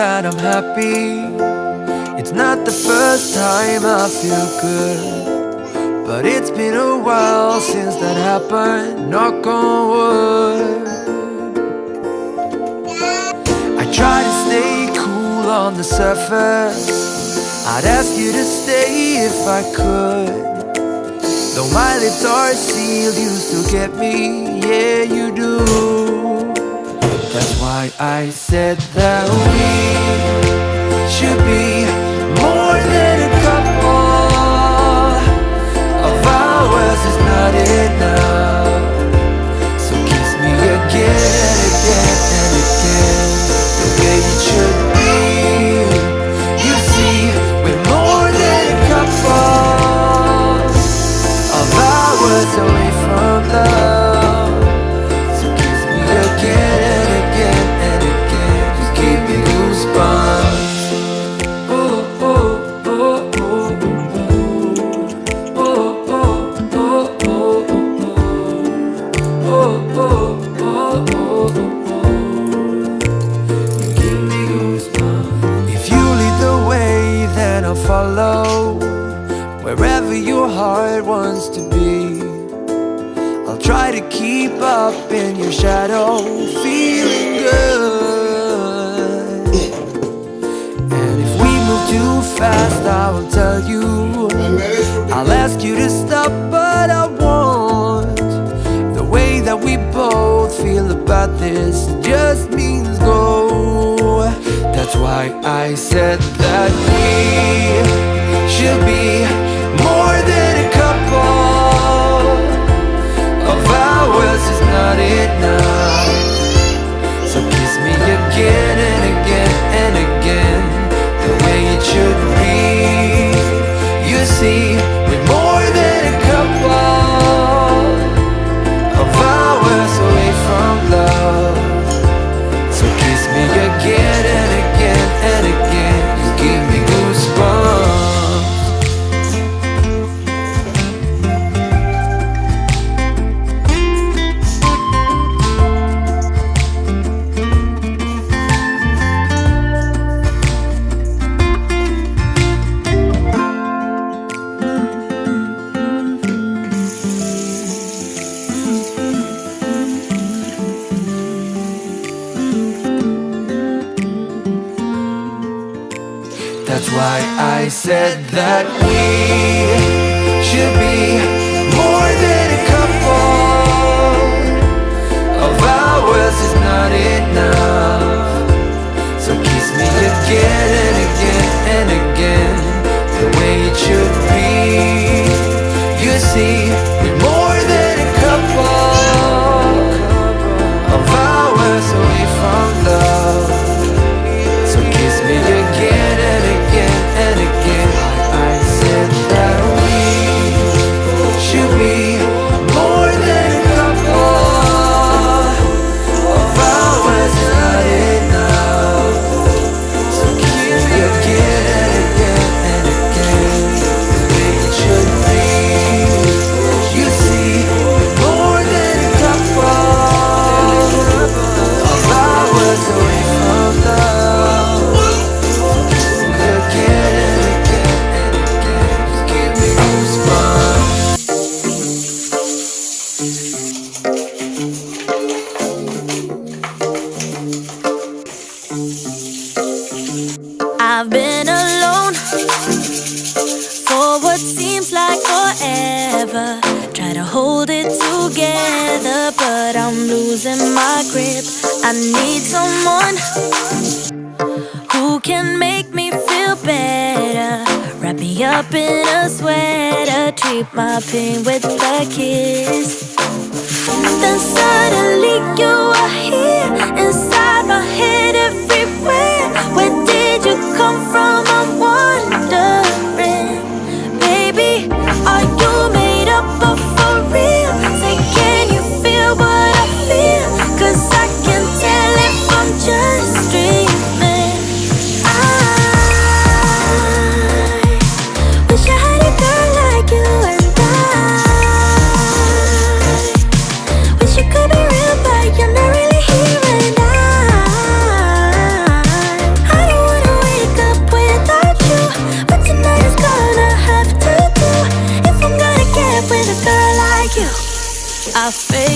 that I'm happy. It's not the first time I feel good, but it's been a while since that happened. Knock on wood. I try to stay cool on the surface. I'd ask you to stay if I could. Though my lips are sealed, you still get me, yeah you do why I said that we should be more than a couple Of hours is not enough. So kiss me again and again and again The way it should be. You see, we're more than a couple Of hours away from love to keep up in your shadow Feeling good. And if we move too fast I will tell you. I'll ask you to stop but I won't. The way that we both feel about this Just means go. That's why I said that we should be That's why I said that we should be more than a couple of hours is not enough. So kiss me again and again and again, the way it should be. You see, I've been alone for what seems like forever. Try to hold it together, but I'm losing my grip. I need someone who can make me feel better. Wrap me up in a sweater, treat my pain with a kiss. Then suddenly you are here inside I fade